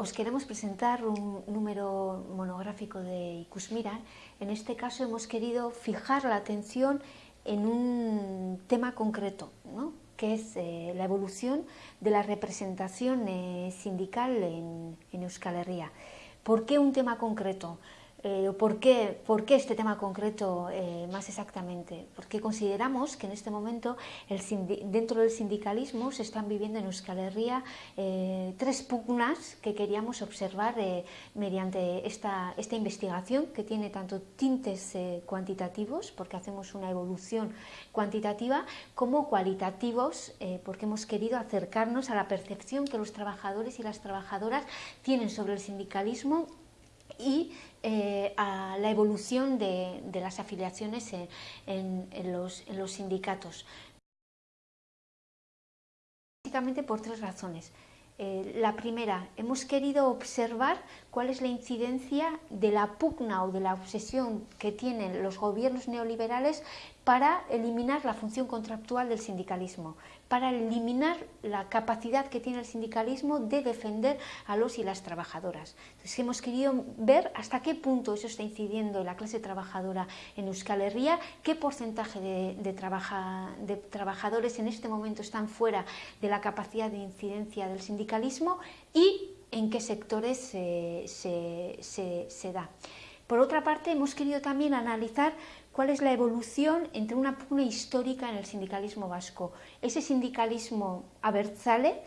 os queremos presentar un número monográfico de Icusmira. En este caso hemos querido fijar la atención en un tema concreto, ¿no? que es eh, la evolución de la representación eh, sindical en, en Euskal Herria. ¿Por qué un tema concreto? Eh, ¿por, qué, ¿por, qué, este tema concreto eh, más exactamente? Porque consideramos que en este momento dentro del sindicalismo se están viviendo en Euskal Herria eh, tres pugnas que queríamos observar mediante esta, esta, investigación que tiene tanto tintes cuantitativos, porque hacemos una evolución cuantitativa, como cualitativos, porque hemos querido acercarnos a la percepción que los trabajadores y las trabajadoras tienen sobre el sindicalismo y eh, a la evolución de, de las afiliaciones en, los, sindicatos. Básicamente por tres razones. Eh, la primera, hemos querido observar cuál es la incidencia de la pugna o de la obsesión que tienen los gobiernos neoliberales para eliminar la función contractual del sindicalismo, para eliminar la capacidad que tiene el sindicalismo de defender a los y las trabajadoras. Entonces hemos querido ver hasta qué punto eso está incidiendo en la clase trabajadora en Euskal Herria, qué porcentaje de, de, trabaja, de trabajadores en este momento están fuera de la capacidad de incidencia del sindicalismo y en qué sectores se, da. Por otra parte, hemos querido también analizar cuál es la evolución entre una pugna histórica en el sindicalismo vasco. Ese sindicalismo abertzale,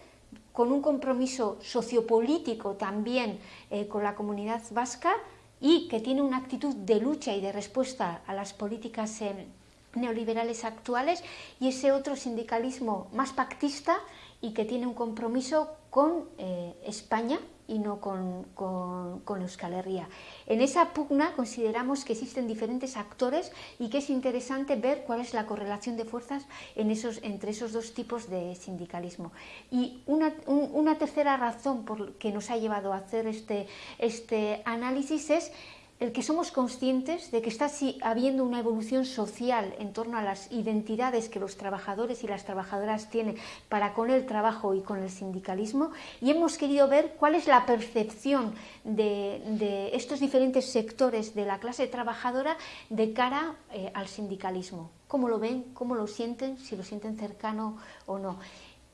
con un compromiso sociopolítico también eh, con la comunidad vasca y que tiene una actitud de lucha y de respuesta a las políticas eh, neoliberales actuales, y ese otro sindicalismo más pactista y que tiene un compromiso con eh, España y no con, con, Euskal Herria. En esa pugna consideramos que existen diferentes actores y que es interesante ver cuál es la correlación de fuerzas entre esos dos tipos de sindicalismo. Y una, un, una tercera razón por que nos ha llevado a hacer este, este análisis es el que somos conscientes de que está habiendo una evolución social en torno a las identidades que los trabajadores y las trabajadoras tienen para con el trabajo y con el sindicalismo y hemos querido ver cuál es la percepción de, estos diferentes sectores de la clase trabajadora de cara eh, al sindicalismo. ¿Cómo lo ven? ¿Cómo lo sienten? Si lo sienten cercano o no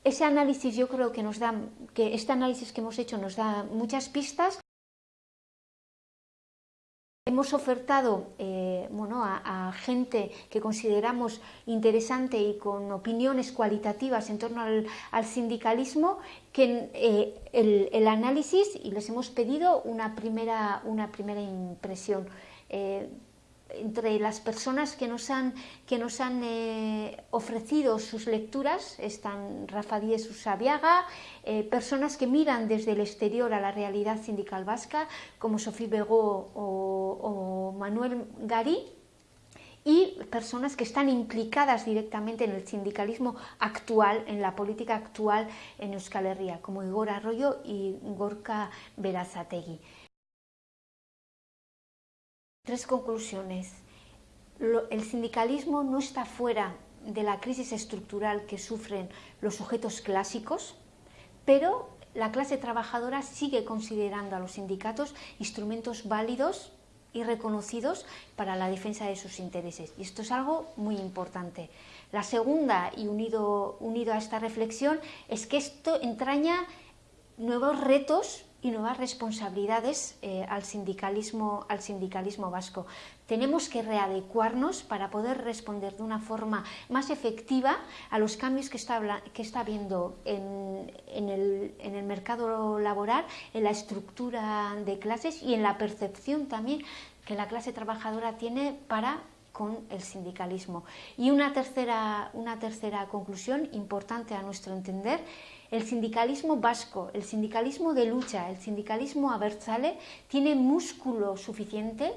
ese análisis yo creo que nos da, que este análisis que hemos hecho nos da muchas pistas. Hemos ofertado eh, bueno, a, gente que consideramos interesante y con opiniones cualitativas en torno al, al sindicalismo que eh, el, análisis y les hemos pedido una primera, una primera impresión. Eh, entre las personas que nos han, que nos han ofrecido sus lecturas están Rafa Díez Usabiaga, eh, personas que miran desde el exterior a la realidad sindical vasca, como Sofía Begó o Manuel Garí, y personas que están implicadas directamente en el sindicalismo actual, en la política actual en Euskal Herria, como Igor Arroyo y Gorka Berazategui. Tres conclusiones. El sindicalismo no está fuera de la crisis estructural que sufren los sujetos clásicos, pero la clase trabajadora sigue considerando a los sindicatos instrumentos válidos y reconocidos para la defensa de sus intereses. Y esto es algo muy importante. La segunda, y unido, unido a esta reflexión, es que esto entraña nuevos retos y nuevas responsabilidades eh, al, sindicalismo, al sindicalismo vasco. Tenemos que readecuarnos para poder responder de una forma más efectiva a los cambios que está, que está habiendo en, en, el, en el mercado laboral, en la estructura de clases y en la percepción también que la clase trabajadora tiene para con el sindicalismo. Y una tercera, una tercera conclusión importante a nuestro entender el sindicalismo vasco, el sindicalismo de lucha, el sindicalismo abertzale tiene músculo suficiente,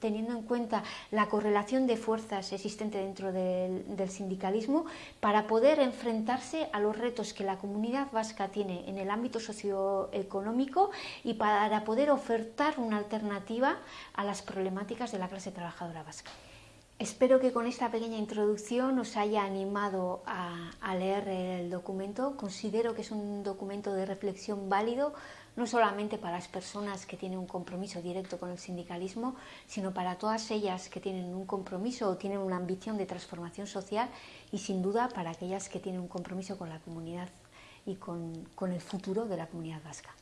teniendo en cuenta la correlación de fuerzas existente dentro del, del, sindicalismo, para poder enfrentarse a los retos que la comunidad vasca tiene en el ámbito socioeconómico y para poder ofertar una alternativa a las problemáticas de la clase trabajadora vasca. Espero que con esta pequeña introducción os haya animado a, leer el documento. Considero que es un documento de reflexión válido, no solamente para las personas que tienen un compromiso directo con el sindicalismo, sino para todas ellas que tienen un compromiso o tienen una ambición de transformación social y sin duda para aquellas que tienen un compromiso con la comunidad y con el futuro de la comunidad vasca.